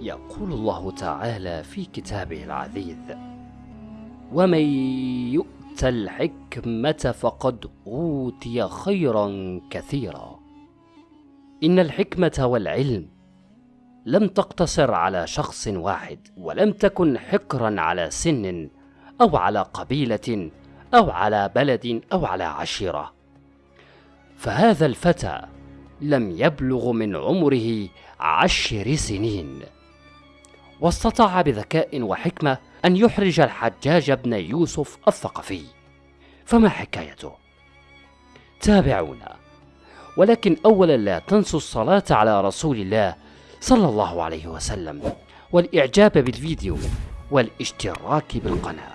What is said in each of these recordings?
يقول الله تعالى في كتابه العزيز ومن يؤت الحكمة فقد أوتي خيرا كثيرا. إن الحكمة والعلم لم تقتصر على شخص واحد ولم تكن حكرا على سن أو على قبيلة أو على بلد أو على عشيرة. فهذا الفتى لم يبلغ من عمره عشر سنين. واستطاع بذكاء وحكمة أن يحرج الحجاج بن يوسف الثقفي. فما حكايته؟ تابعونا. ولكن أولا لا تنسوا الصلاة على رسول الله صلى الله عليه وسلم والإعجاب بالفيديو والاشتراك بالقناة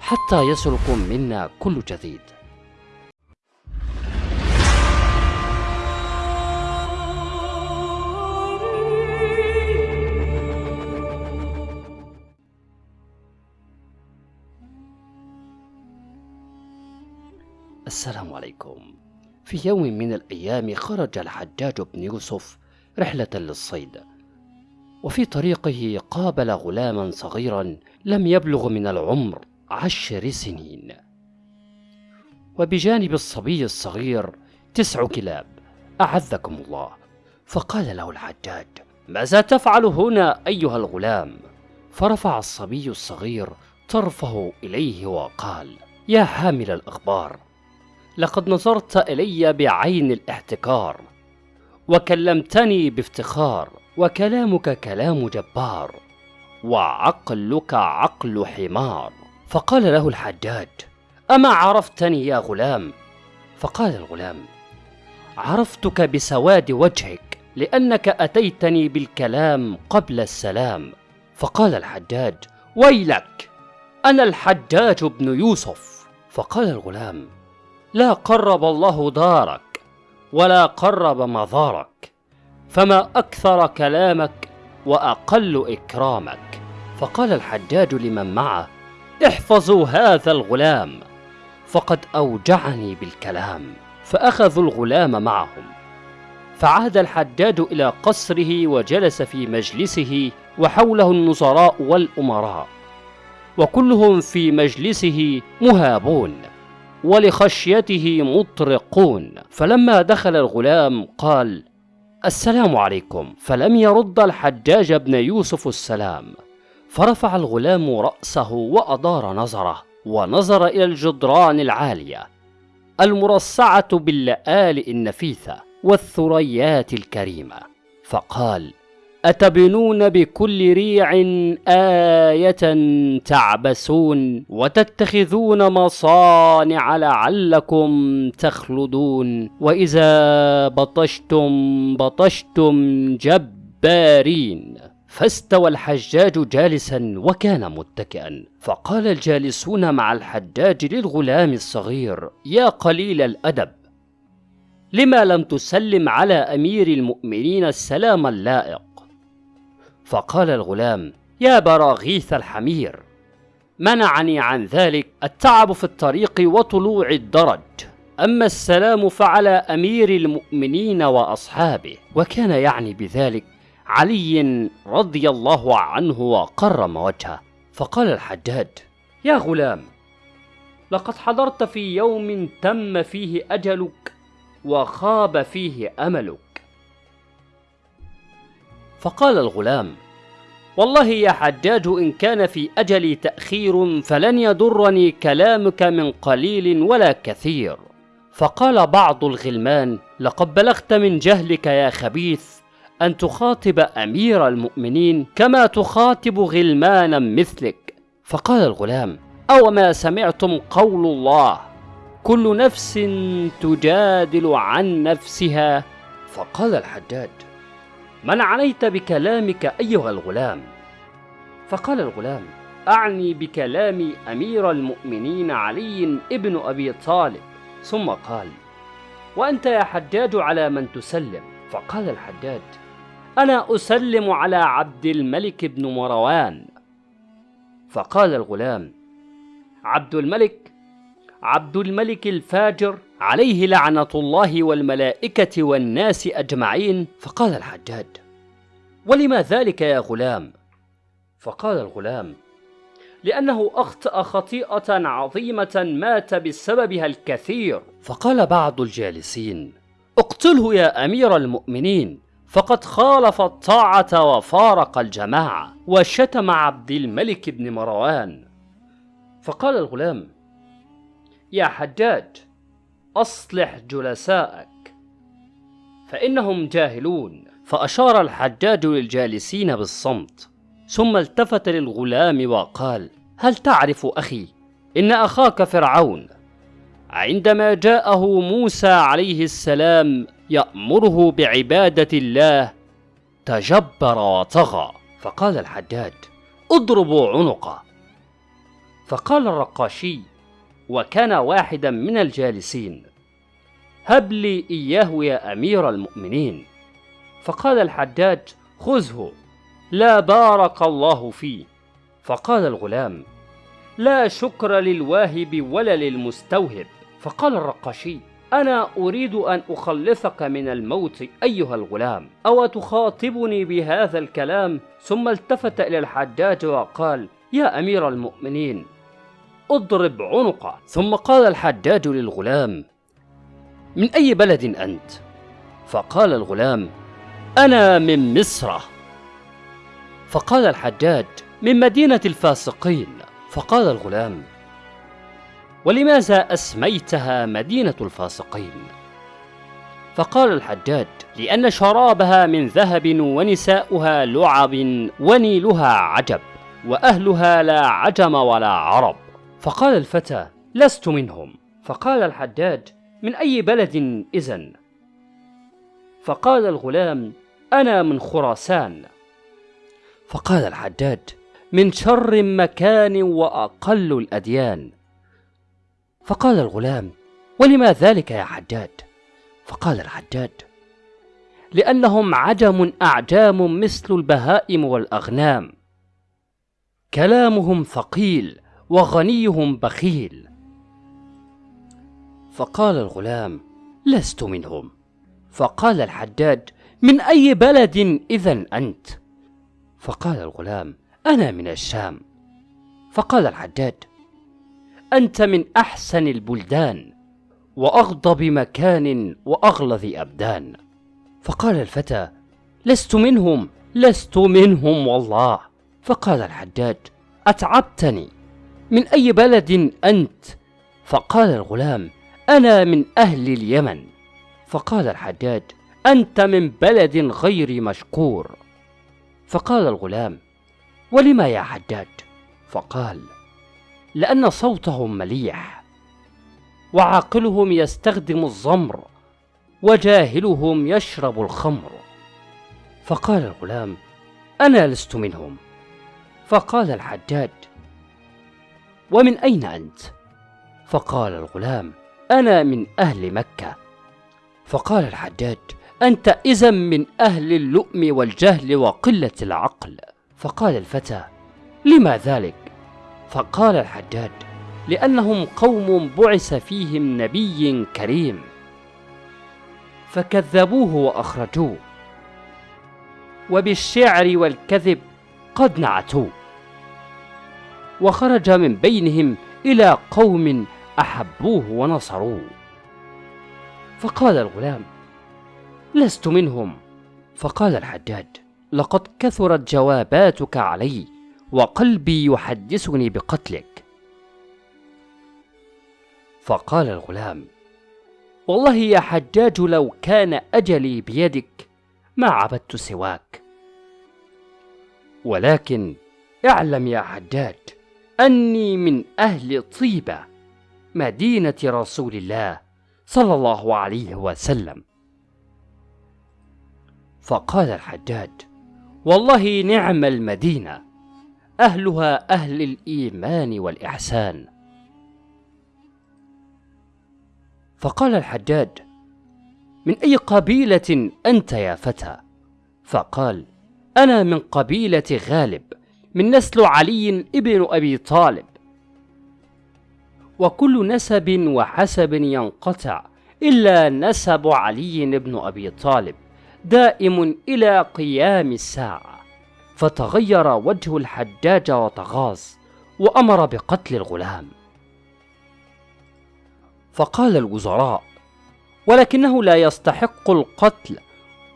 حتى يصلكم منا كل جديد. السلام عليكم. في يوم من الأيام خرج الحجاج بن يوسف رحلة للصيد وفي طريقه قابل غلاما صغيرا لم يبلغ من العمر عشر سنين. وبجانب الصبي الصغير تسع كلاب أعزكم الله. فقال له الحجاج ماذا تفعل هنا أيها الغلام؟ فرفع الصبي الصغير طرفه إليه وقال يا حامل الأخبار لقد نظرت إلي بعين الاحتكار وكلمتني بافتخار وكلامك كلام جبار وعقلك عقل حمار. فقال له الحجاج أما عرفتني يا غلام؟ فقال الغلام عرفتك بسواد وجهك لأنك أتيتني بالكلام قبل السلام. فقال الحجاج ويلك أنا الحجاج بن يوسف. فقال الغلام لا قرب الله دارك ولا قرب مظارك فما أكثر كلامك وأقل إكرامك. فقال الحجاج لمن معه احفظوا هذا الغلام فقد أوجعني بالكلام فأخذوا الغلام معهم. فعاد الحجاج إلى قصره وجلس في مجلسه وحوله النصراء والأمراء وكلهم في مجلسه مهابون. ولخشيته مطرقون. فلما دخل الغلام قال السلام عليكم. فلم يرد الحجاج بن يوسف السلام. فرفع الغلام رأسه وأدار نظره ونظر إلى الجدران العالية. المرصعة باللآلئ النفيثة والثريات الكريمة. فقال أتبنون بكل ريع آية تعبسون وتتخذون مصانع لعلكم تخلدون وإذا بطشتم بطشتم جبارين فاستوى الحجاج جالسا وكان متكئا فقال الجالسون مع الحجاج للغلام الصغير يا قليل الأدب لما لم تسلم على أمير المؤمنين السلام اللائق؟ فقال الغلام يا براغيث الحمير منعني عن ذلك التعب في الطريق وطلوع الدرج. أما السلام فعلى أمير المؤمنين وأصحابه. وكان يعني بذلك علي رضي الله عنه وقرم وجهه. فقال الحجاج يا غلام لقد حضرت في يوم تم فيه أجلك وخاب فيه أملك. فقال الغلام والله يا حجاج إن كان في أجلي تأخير فلن يضرني كلامك من قليل ولا كثير. فقال بعض الغلمان لقد بلغت من جهلك يا خبيث أن تخاطب أمير المؤمنين كما تخاطب غلمانا مثلك. فقال الغلام أو ما سمعتم قول الله كل نفس تجادل عن نفسها. فقال الحجاج من عنيت بكلامك أيها الغلام؟ فقال الغلام أعني بكلام أمير المؤمنين علي ابن أبي طالب. ثم قال وأنت يا حجاج على من تسلم؟ فقال الحجاج أنا أسلم على عبد الملك بن مروان. فقال الغلام عبد الملك عبد الملك الفاجر عليه لعنة الله والملائكة والناس أجمعين. فقال الحجاج ولما ذلك يا غلام؟ فقال الغلام لأنه أخطأ خطيئة عظيمة مات بسببها الكثير. فقال بعض الجالسين اقتله يا أمير المؤمنين فقد خالف الطاعة وفارق الجماعة وشتم عبد الملك بن مروان. فقال الغلام يا حجاج أصلح جلساءك فإنهم جاهلون. فأشار الحجاج للجالسين بالصمت. ثم التفت للغلام وقال هل تعرف أخي إن أخاك فرعون؟ عندما جاءه موسى عليه السلام يأمره بعبادة الله تجبر وطغى. فقال الحجاج اضربوا عنقه. فقال الرقاشي وكان واحدا من الجالسين. هب لي إياه يا أمير المؤمنين. فقال الحجاج خذه لا بارك الله فيه. فقال الغلام لا شكر للواهب ولا للمستوهب. فقال الرقاشي أنا أريد أن أخلصك من الموت أيها الغلام. أو تخاطبني بهذا الكلام؟ ثم التفت إلى الحجاج وقال يا أمير المؤمنين اضرب عنقه ثم قال الحجاج للغلام من أي بلد أنت؟ فقال الغلام أنا من مصر فقال الحجاج من مدينة الفاسقين فقال الغلام ولماذا أسميتها مدينة الفاسقين؟ فقال الحجاج لأن شرابها من ذهب ونساؤها لعب ونيلها عجب وأهلها لا عجم ولا عرب فقال الفتى لست منهم. فقال الحجاج من أي بلد إذن؟ فقال الغلام أنا من خراسان. فقال الحجاج من شر مكان وأقل الأديان. فقال الغلام ولما ذلك يا حجاج فقال الحجاج لأنهم عجم أعجام مثل البهائم والأغنام. كلامهم ثقيل. وغنيهم بخيل. فقال الغلام لست منهم. فقال الحجاج من أي بلد إذا أنت؟ فقال الغلام أنا من الشام. فقال الحجاج أنت من أحسن البلدان وأغضب مكان وأغلظ أبدان. فقال الفتى لست منهم لست منهم والله. فقال الحجاج أتعبتني. من أي بلد أنت؟ فقال الغلام أنا من أهل اليمن. فقال الحجاج أنت من بلد غير مشكور. فقال الغلام ولما يا حجاج فقال لأن صوتهم مليح وعاقلهم يستخدم الزمر وجاهلهم يشرب الخمر. فقال الغلام أنا لست منهم. فقال الحجاج ومن أين أنت؟ فقال الغلام أنا من أهل مكة. فقال الحجاج أنت إذا من أهل اللؤم والجهل وقلة العقل. فقال الفتى لما ذلك؟ فقال الحجاج لأنهم قوم بعث فيهم نبي كريم. فكذبوه وأخرجوه. وبالشعر والكذب قد نعتوه. وخرج من بينهم إلى قوم أحبوه ونصروه. فقال الغلام لست منهم. فقال الحجاج لقد كثرت جواباتك علي وقلبي يحدثني بقتلك. فقال الغلام والله يا حجاج لو كان أجلي بيدك ما عبدت سواك. ولكن اعلم يا حجاج أني من أهل طيبة مدينة رسول الله صلى الله عليه وسلم. فقال الحجاج والله نعم المدينة أهلها أهل الإيمان والإحسان. فقال الحجاج من أي قبيلة أنت يا فتى؟ فقال أنا من قبيلة غالب. من نسل علي ابن أبي طالب. وكل نسب وحسب ينقطع إلا نسب علي بن أبي طالب دائم إلى قيام الساعة فتغير وجه الحجاج وتغاظ وأمر بقتل الغلام. فقال الوزراء ولكنه لا يستحق القتل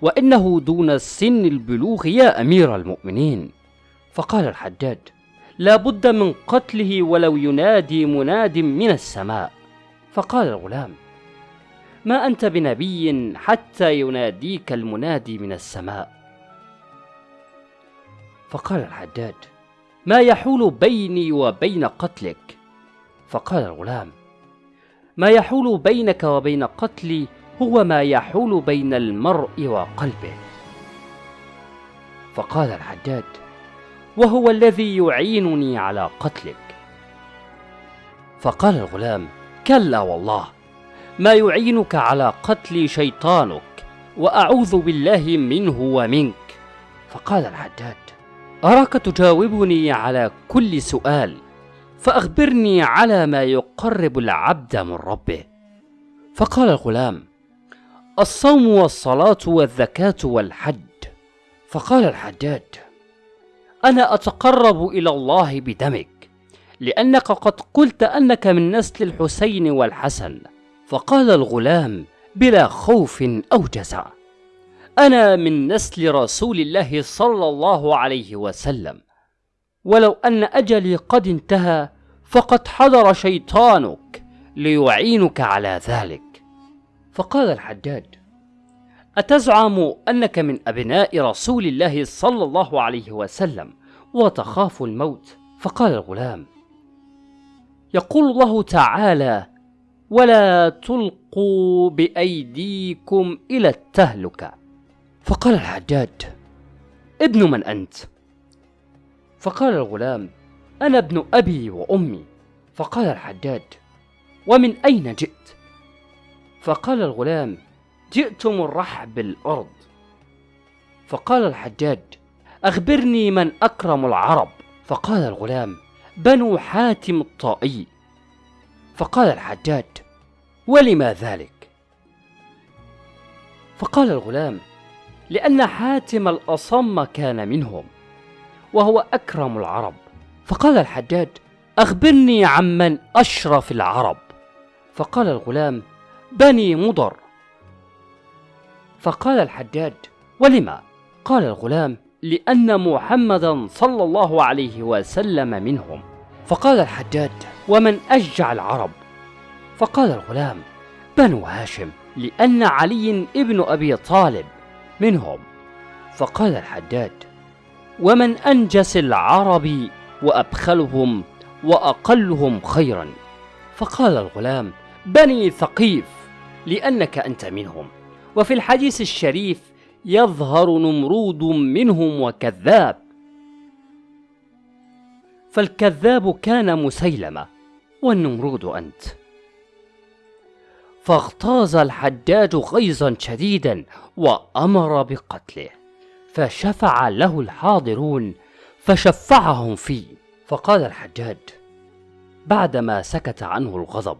وإنه دون سن البلوغ يا أمير المؤمنين. فقال الحجاج لا بد من قتله ولو ينادي مناد من السماء. فقال الغلام ما أنت بنبي حتى يناديك المنادي من السماء. فقال الحجاج ما يحول بيني وبين قتلك؟ فقال الغلام ما يحول بينك وبين قتلي هو ما يحول بين المرء وقلبه. فقال الحجاج وهو الذي يعينني على قتلك. فقال الغلام كلا والله ما يعينك على قتل شيطانك وأعوذ بالله منه ومنك. فقال الحجاج أراك تجاوبني على كل سؤال فأخبرني على ما يقرب العبد من ربه. فقال الغلام الصوم والصلاة والزكاة والحج. فقال الحجاج أنا أتقرب إلى الله بدمك لأنك قد قلت أنك من نسل الحسين والحسن. فقال الغلام بلا خوف أو جزع أنا من نسل رسول الله صلى الله عليه وسلم. ولو أن أجلي قد انتهى فقد حضر شيطانك ليعينك على ذلك. فقال الحجاج أتزعم أنك من أبناء رسول الله صلى الله عليه وسلم وتخاف الموت؟ فقال الغلام يقول الله تعالى ولا تلقوا بأيديكم إلى التهلكة. فقال الحجاج ابن من أنت؟ فقال الغلام أنا ابن أبي وأمي. فقال الحجاج ومن أين جئت؟ فقال الغلام جئت من رحب الأرض فقال الحجاج أخبرني من أكرم العرب. فقال الغلام بنو حاتم الطائي. فقال الحجاج ولما ذلك؟ فقال الغلام لأن حاتم الأصم كان منهم وهو أكرم العرب. فقال الحجاج أخبرني عمن أشرف العرب. فقال الغلام بني مضر. فقال الحجاج ولما؟ قال الغلام لأن محمدا صلى الله عليه وسلم منهم. فقال الحجاج ومن أشجع العرب؟ فقال الغلام بنو هاشم لأن علي ابن أبي طالب منهم. فقال الحجاج ومن أنجس العرب وأبخلهم وأقلهم خيرا. فقال الغلام بني ثقيف لأنك أنت منهم. وفي الحديث الشريف يظهر نمرود منهم وكذاب. فالكذاب كان مسيلمه والنمرود أنت. فاغتاظ الحجاج غيظا شديدا وأمر بقتله فشفع له الحاضرون فشفعهم فيه. فقال الحجاج بعدما سكت عنه الغضب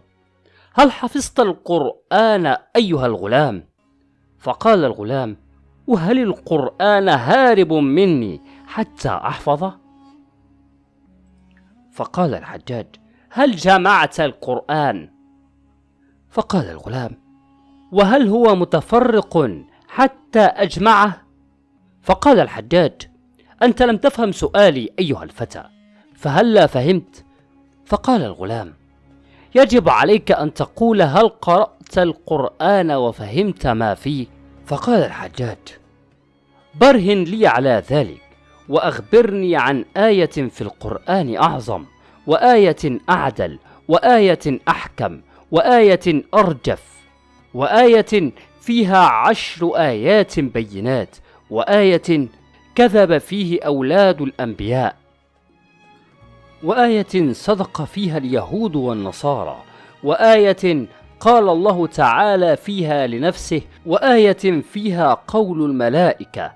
هل حفظت القرآن أيها الغلام؟ فقال الغلام وهل القرآن هارب مني حتى أحفظه؟ فقال الحجاج هل جمعت القرآن؟ فقال الغلام وهل هو متفرق حتى أجمعه؟ فقال الحجاج أنت لم تفهم سؤالي أيها الفتى فهلا فهمت؟ فقال الغلام يجب عليك أن تقول هل قرأت القرآن وفهمت ما فيه؟ فقال الحجاج برهن لي على ذلك وأخبرني عن آية في القرآن أعظم وآية أعدل وآية أحكم وآية أرجف وآية فيها عشر آيات بينات وآية كذب فيه أولاد الأنبياء. وآية صدق فيها اليهود والنصارى وآية قال الله تعالى فيها لنفسه وآية فيها قول الملائكة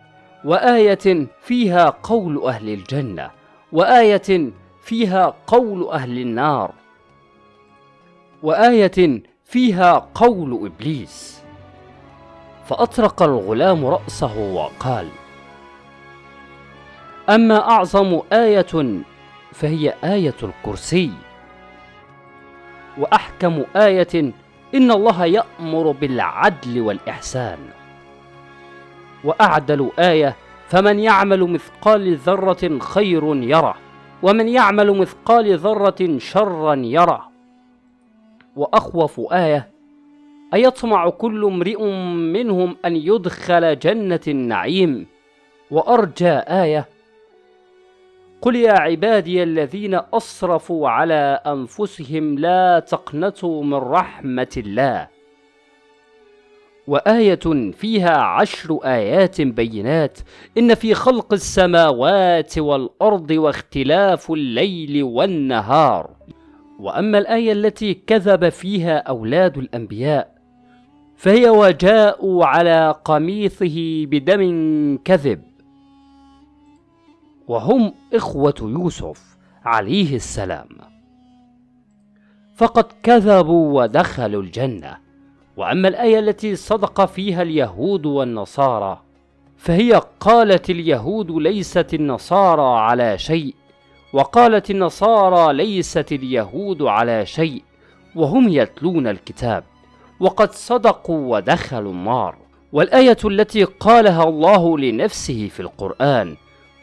وآية فيها قول أهل الجنة وآية فيها قول أهل النار وآية فيها قول إبليس. فأطرق الغلام رأسه وقال أما أعظم آية فهي آية الكرسي. وأحكم آية إن الله يأمر بالعدل والإحسان. وأعدل آية فمن يعمل مثقال ذرة خير يره ومن يعمل مثقال ذرة شرا يره. وأخوف آية أيطمع كل امرئ منهم أن يدخل جنة النعيم. وأرجى آية قل يا عبادي الذين أسرفوا على أنفسهم لا تقنطوا من رحمة الله. وآية فيها عشر آيات بينات. إن في خلق السماوات والأرض واختلاف الليل والنهار. وأما الآية التي كذب فيها أولاد الأنبياء فهي وجاءوا على قميصه بدم كذب. وهم إخوة يوسف عليه السلام. فقد كذبوا ودخلوا الجنة. وأما الآية التي صدق فيها اليهود والنصارى فهي قالت اليهود ليست النصارى على شيء وقالت النصارى ليست اليهود على شيء وهم يتلون الكتاب. وقد صدقوا ودخلوا النار. والآية التي قالها الله لنفسه في القرآن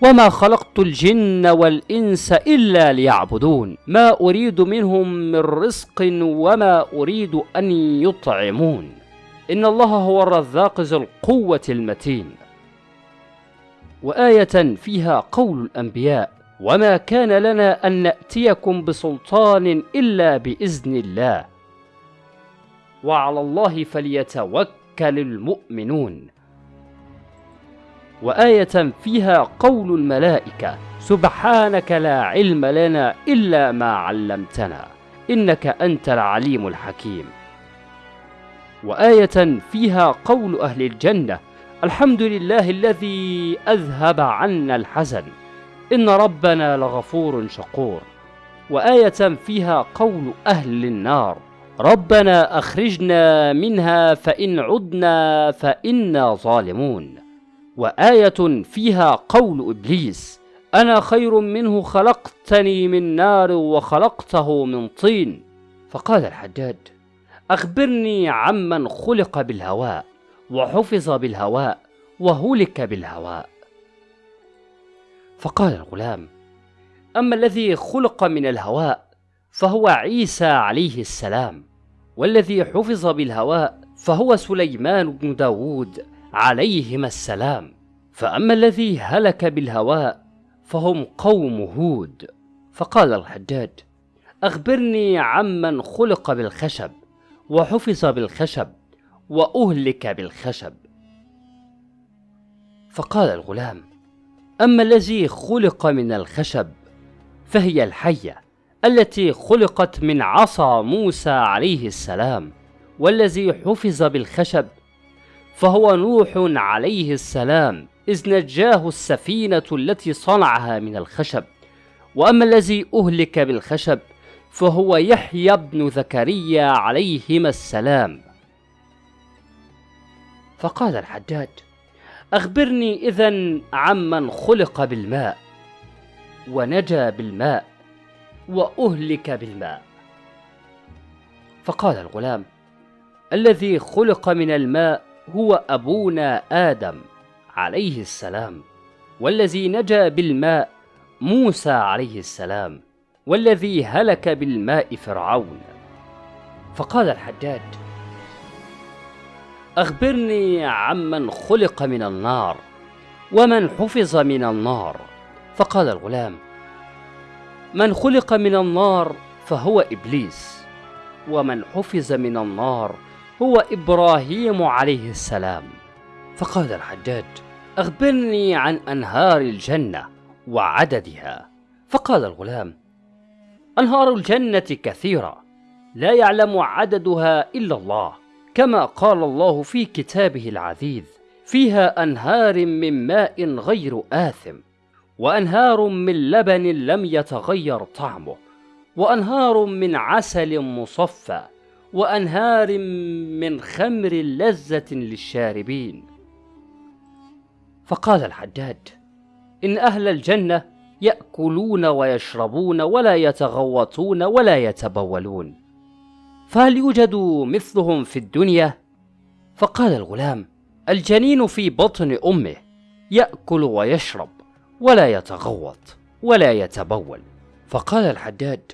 وما خلقت الجن والإنس إلا ليعبدون. ما أريد منهم من رزق وما أريد أن يطعمون. إن الله هو الرزاق ذو القوة المتين. وآية فيها قول الأنبياء وما كان لنا أن نأتيكم بسلطان إلا بإذن الله. وعلى الله فليتوكل المؤمنون. وآية فيها قول الملائكة سبحانك لا علم لنا إلا ما علمتنا إنك أنت العليم الحكيم. وآية فيها قول أهل الجنة الحمد لله الذي أذهب عنا الحزن إن ربنا لغفور شكور. وآية فيها قول أهل النار ربنا أخرجنا منها فإن عدنا فإنا ظالمون. وآية فيها قول إبليس أنا خير منه خلقتني من نار وخلقته من طين. فقال الحجاج أخبرني عمن خلق بالهواء وحفظ بالهواء وهلك بالهواء. فقال الغلام أما الذي خلق من الهواء فهو عيسى عليه السلام والذي حفظ بالهواء فهو سليمان بن داود عليهما السلام. فأما الذي هلك بالهواء فهم قوم هود. فقال الحجاج أخبرني عمن خلق بالخشب وحفظ بالخشب وأهلك بالخشب. فقال الغلام أما الذي خلق من الخشب فهي الحية التي خلقت من عصا موسى عليه السلام والذي حفظ بالخشب فهو نوح عليه السلام إذ نجاه السفينة التي صنعها من الخشب. وأما الذي أهلك بالخشب فهو يحيى بن زكريا عليهما السلام. فقال الحجاج أخبرني إذا عمن خلق بالماء ونجا بالماء وأهلك بالماء. فقال الغلام الذي خلق من الماء هو أبونا آدم عليه السلام والذي نجا بالماء موسى عليه السلام والذي هلك بالماء فرعون. فقال الحجاج أخبرني عمن خلق من النار ومن حفظ من النار. فقال الغلام من خلق من النار فهو إبليس ومن حفظ من النار هو إبراهيم عليه السلام. فقال الحجاج أخبرني عن أنهار الجنة وعددها. فقال الغلام أنهار الجنة كثيرة لا يعلم عددها إلا الله كما قال الله في كتابه العزيز فيها أنهار من ماء غير آثم وأنهار من لبن لم يتغير طعمه وأنهار من عسل مصفى وأنهار من خمر لذة للشاربين. فقال الحجاج إن أهل الجنة يأكلون ويشربون ولا يتغوطون ولا يتبولون. فهل يوجد مثلهم في الدنيا؟ فقال الغلام الجنين في بطن أمه يأكل ويشرب ولا يتغوط ولا يتبول. فقال الحداد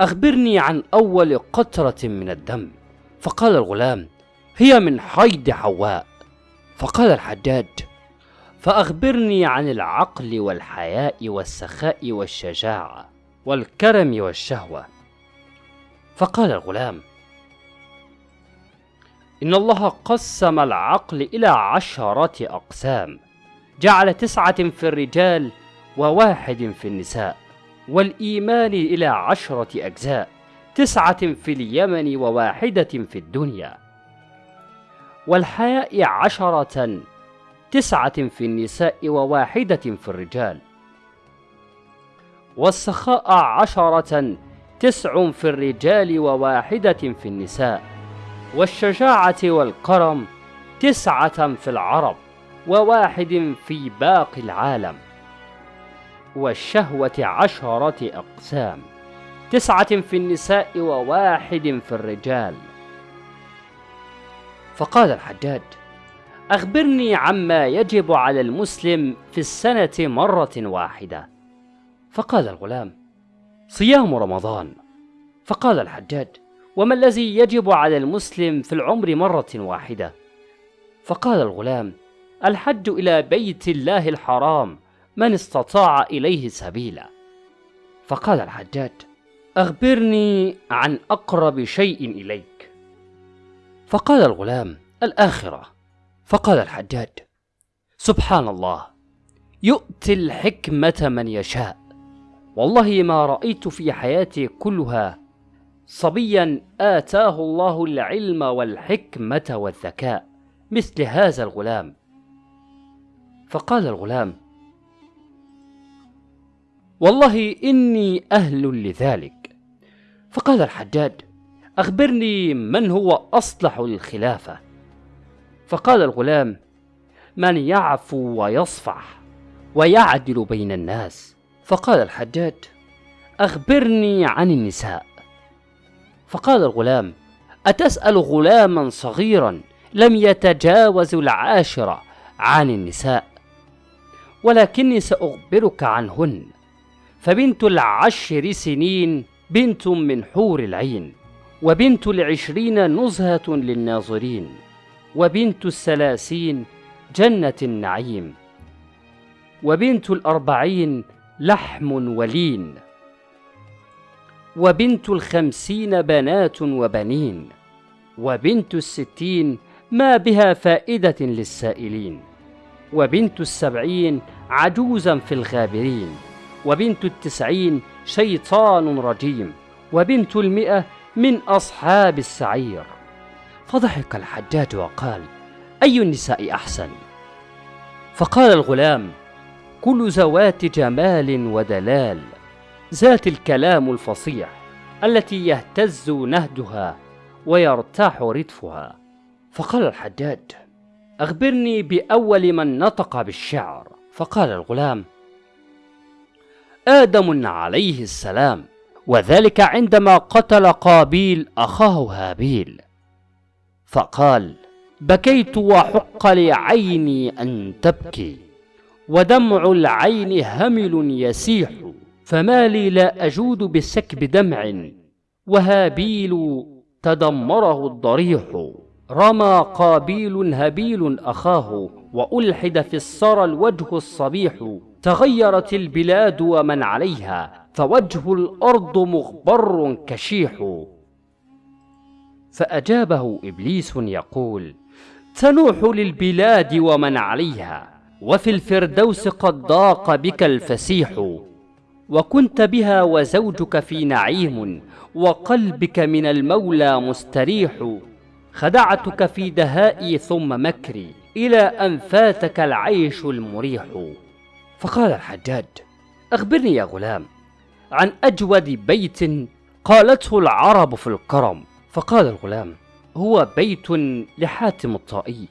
أخبرني عن أول قطرة من الدم. فقال الغلام هي من حيض حواء. فقال الحداد فأخبرني عن العقل والحياء والسخاء والشجاعة والكرم والشهوة. فقال الغلام إن الله قسم العقل إلى عشرة أقسام جعل تسعة في الرجال وواحد في النساء. والإيمان إلى عشرة أجزاء تسعة في اليمن وواحدة في الدنيا. والحياء عشرة تسعة في النساء وواحدة في الرجال. والسخاء عشرة تسع في الرجال وواحدة في النساء. والشجاعة والكرم تسعة في العرب وواحد في باقي العالم. والشهوة عشرة أقسام تسعة في النساء وواحد في الرجال. فقال الحجاج أخبرني عما يجب على المسلم في السنة مرة واحدة. فقال الغلام صيام رمضان. فقال الحجاج وما الذي يجب على المسلم في العمر مرة واحدة؟ فقال الغلام الحج إلى بيت الله الحرام. من استطاع إليه سبيلا. فقال الحجاج أخبرني عن أقرب شيء إليك. فقال الغلام الآخرة. فقال الحجاج سبحان الله يؤتي الحكمة من يشاء. والله ما رأيت في حياتي كلها صبيا آتاه الله العلم والحكمة والذكاء مثل هذا الغلام. فقال الغلام والله إني أهل لذلك. فقال الحجاج أخبرني من هو أصلح للخلافة فقال الغلام من يعفو ويصفح ويعدل بين الناس. فقال الحجاج أخبرني عن النساء. فقال الغلام أتسأل غلاما صغيرا لم يتجاوز العاشرة عن النساء؟ ولكني سأخبرك عنهن. فبنت العشر سنين بنت من حور العين وبنت العشرين نزهة للناظرين وبنت الثلاثين جنة النعيم وبنت الأربعين لحم ولين وبنت الخمسين بنات وبنين وبنت الستين ما بها فائدة للسائلين وبنت السبعين عجوزا في الغابرين. وبنت التسعين شيطان رجيم وبنت المئة من أصحاب السعير. فضحك الحجاج وقال أي النساء أحسن؟ فقال الغلام كل ذوات جمال ودلال ذات الكلام الفصيح التي يهتز نهدها ويرتاح ردفها فقال الحجاج أخبرني بأول من نطق بالشعر. فقال الغلام آدم عليه السلام وذلك عندما قتل قابيل أخاه هابيل. فقال بكيت وحق لعيني أن تبكي ودمع العين همل يسيح فما لي لا أجود بسكب دمع وهابيل تدمره الضريح. رمى قابيل هبيل أخاه وألحد في السرى الوجه الصبيح تغيرت البلاد ومن عليها فوجه الأرض مغبر كشيح. فأجابه إبليس يقول تنوح للبلاد ومن عليها وفي الفردوس قد ضاق بك الفسيح. وكنت بها وزوجك في نعيم وقلبك من المولى مستريح. خدعتك في دهائي ثم مكري. إلى أن فاتك العيش المريح. فقال الحجاج أخبرني يا غلام عن أجود بيت قالته العرب في الكرم. فقال الغلام هو بيت لحاتم الطائي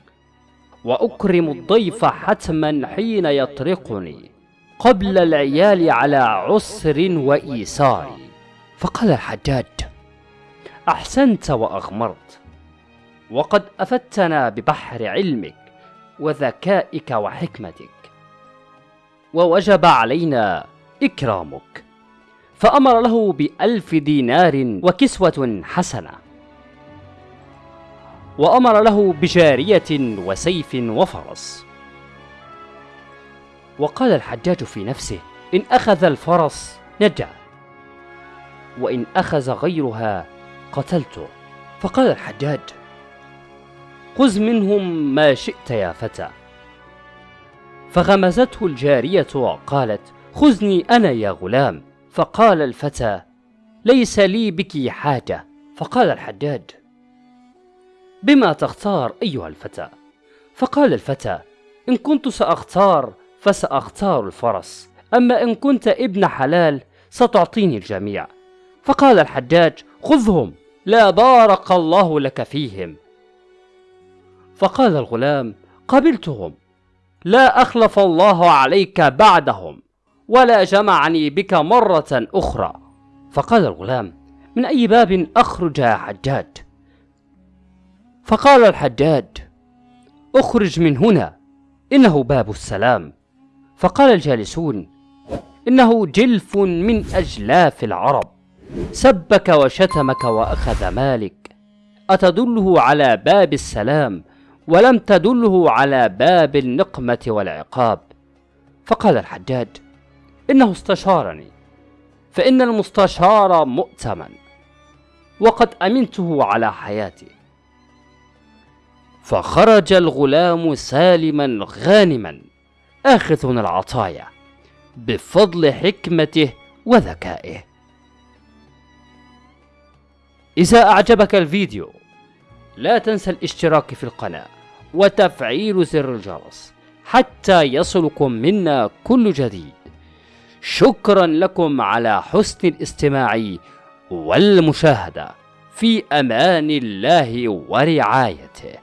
وأكرم الضيف حتما حين يطرقني قبل العيال على عسر وإيسار. فقال الحجاج أحسنت وأغمرت وقد أفدتنا ببحر علمك. وذكائك وحكمتك. ووجب علينا إكرامك. فأمر له بألف دينار وكسوة حسنة. وأمر له بجارية وسيف وفرس. وقال الحجاج في نفسه إن أخذ الفرس نجا. وإن أخذ غيرها قتلته. فقال الحجاج خذ منهم ما شئت يا فتى. فغمزته الجارية وقالت خذني أنا يا غلام. فقال الفتى ليس لي بك حاجة. فقال الحجاج بما تختار أيها الفتى. فقال الفتى إن كنت سأختار فسأختار الفرس. أما إن كنت ابن حلال ستعطيني الجميع. فقال الحجاج خذهم لا بارك الله لك فيهم. فقال الغلام قبلتهم. لا أخلف الله عليك بعدهم ولا جمعني بك مرة أخرى. فقال الغلام من أي باب أخرج يا حجاج؟ فقال الحجاج أخرج من هنا إنه باب السلام. فقال الجالسون إنه جلف من أجلاف العرب. سبك وشتمك وأخذ مالك. أتدله على باب السلام ولم تدله على باب النقمة والعقاب. فقال الحجاج إنه استشارني فإن المستشار مؤتمن وقد أمنته على حياتي. فخرج الغلام سالما غانما آخذ العطايا بفضل حكمته وذكائه. إذا أعجبك الفيديو لا تنسى الاشتراك في القناة وتفعيل زر الجرس حتى يصلكم منا كل جديد. شكرا لكم على حسن الاستماع والمشاهدة. في أمان الله ورعايته.